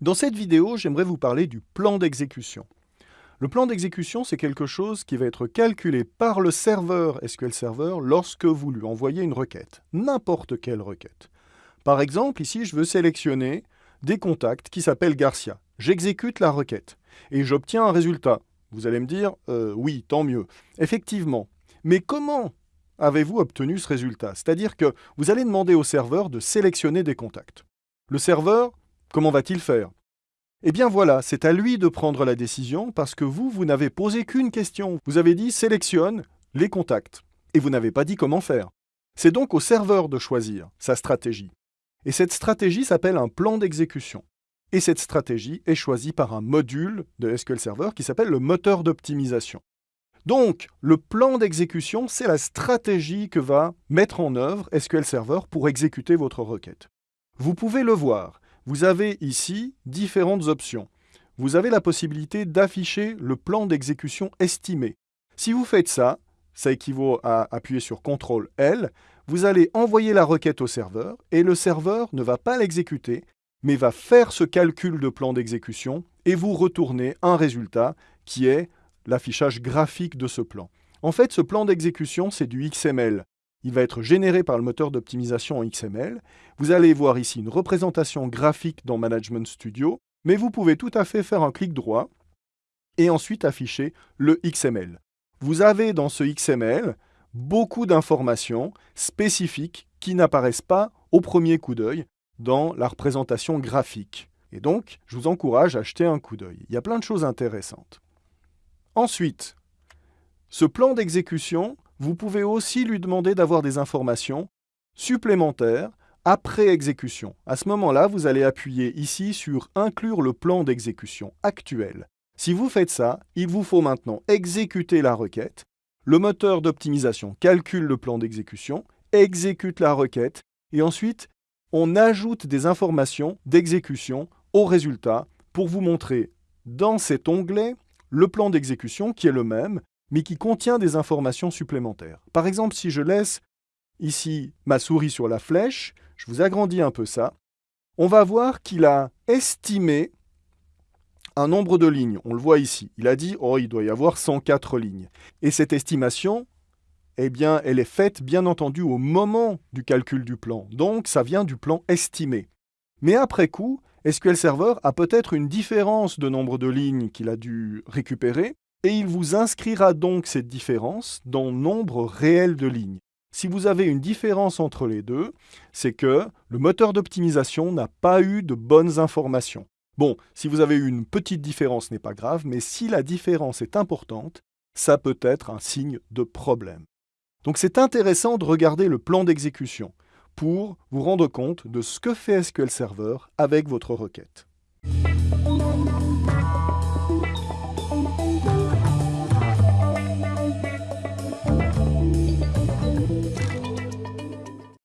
Dans cette vidéo, j'aimerais vous parler du plan d'exécution. Le plan d'exécution, c'est quelque chose qui va être calculé par le serveur SQL Server lorsque vous lui envoyez une requête, n'importe quelle requête. Par exemple, ici, je veux sélectionner des contacts qui s'appellent Garcia. J'exécute la requête et j'obtiens un résultat. Vous allez me dire, euh, oui, tant mieux. Effectivement. Mais comment avez-vous obtenu ce résultat? C'est-à-dire que vous allez demander au serveur de sélectionner des contacts. Le serveur, Comment va-t-il faire? Eh bien voilà, c'est à lui de prendre la décision parce que vous, vous n'avez posé qu'une question. Vous avez dit « sélectionne les contacts » et vous n'avez pas dit comment faire. C'est donc au serveur de choisir sa stratégie. Et cette stratégie s'appelle un plan d'exécution. Et cette stratégie est choisie par un module de SQL Server qui s'appelle le moteur d'optimisation. Donc, le plan d'exécution, c'est la stratégie que va mettre en œuvre SQL Server pour exécuter votre requête. Vous pouvez le voir, vous avez ici différentes options. Vous avez la possibilité d'afficher le plan d'exécution estimé. Si vous faites ça, ça équivaut à appuyer sur CTRL L, vous allez envoyer la requête au serveur et le serveur ne va pas l'exécuter, mais va faire ce calcul de plan d'exécution et vous retourner un résultat qui est l'affichage graphique de ce plan. En fait, ce plan d'exécution, c'est du XML. Il va être généré par le moteur d'optimisation en XML. Vous allez voir ici une représentation graphique dans Management Studio, mais vous pouvez tout à fait faire un clic droit et ensuite afficher le XML. Vous avez dans ce XML beaucoup d'informations spécifiques qui n'apparaissent pas au premier coup d'œil dans la représentation graphique. Et donc, je vous encourage à jeter un coup d'œil. Il y a plein de choses intéressantes. Ensuite, ce plan d'exécution, vous pouvez aussi lui demander d'avoir des informations supplémentaires après exécution. À ce moment-là, vous allez appuyer ici sur « Inclure le plan d'exécution actuel ». Si vous faites ça, il vous faut maintenant exécuter la requête. Le moteur d'optimisation calcule le plan d'exécution, exécute la requête, et ensuite, on ajoute des informations d'exécution au résultat pour vous montrer dans cet onglet le plan d'exécution qui est le même, mais qui contient des informations supplémentaires. Par exemple, si je laisse ici ma souris sur la flèche, je vous agrandis un peu ça, on va voir qu'il a estimé un nombre de lignes. On le voit ici. Il a dit « Oh, il doit y avoir 104 lignes ». Et cette estimation, eh bien, elle est faite, bien entendu, au moment du calcul du plan. Donc, ça vient du plan estimé. Mais après coup, SQL Server a peut-être une différence de nombre de lignes qu'il a dû récupérer, et il vous inscrira donc cette différence dans nombre réel de lignes. Si vous avez une différence entre les deux, c'est que le moteur d'optimisation n'a pas eu de bonnes informations. Bon, si vous avez une petite différence, ce n'est pas grave, mais si la différence est importante, ça peut être un signe de problème. Donc c'est intéressant de regarder le plan d'exécution pour vous rendre compte de ce que fait SQL Server avec votre requête.